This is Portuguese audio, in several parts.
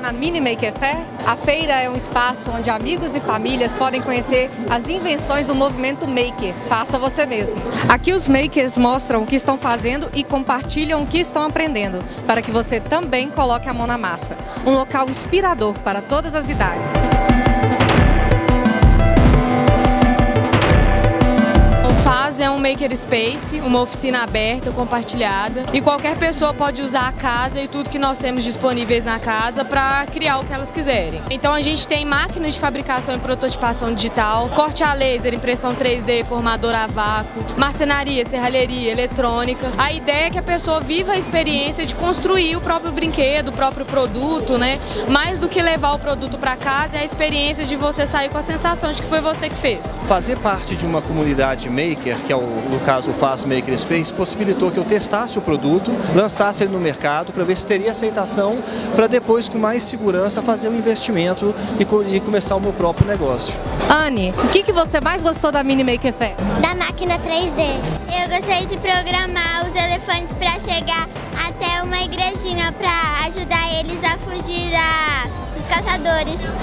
na Mini Maker Fair? A feira é um espaço onde amigos e famílias podem conhecer as invenções do movimento Maker. Faça você mesmo. Aqui os makers mostram o que estão fazendo e compartilham o que estão aprendendo, para que você também coloque a mão na massa. Um local inspirador para todas as idades. Faz um makerspace, uma oficina aberta, compartilhada e qualquer pessoa pode usar a casa e tudo que nós temos disponíveis na casa para criar o que elas quiserem. Então a gente tem máquinas de fabricação e prototipação digital, corte a laser, impressão 3D, formador a vácuo, marcenaria, serralheria, eletrônica. A ideia é que a pessoa viva a experiência de construir o próprio brinquedo, o próprio produto, né? Mais do que levar o produto para casa, é a experiência de você sair com a sensação de que foi você que fez. Fazer parte de uma comunidade maker Maker, que é o, no caso o Fast Maker Space, possibilitou que eu testasse o produto, lançasse ele no mercado para ver se teria aceitação, para depois com mais segurança fazer o um investimento e, e, começar o meu próprio negócio. Anne, o que, que você mais gostou da Mini Maker Fair? Da máquina 3D. Eu gostei de programar os elefantes para chegar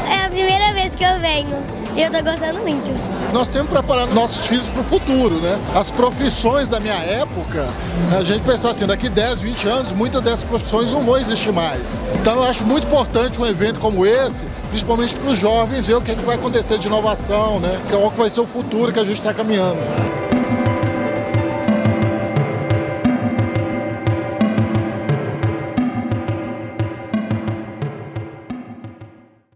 É a primeira vez que eu venho. E eu tô gostando muito. Nós temos que preparar nossos filhos para o futuro, né? As profissões da minha época, a gente pensar assim, daqui 10, 20 anos, muitas dessas profissões não vão existir mais. Então eu acho muito importante um evento como esse, principalmente para os jovens, ver o que, é que vai acontecer de inovação, né? Que é que vai ser o futuro que a gente está caminhando.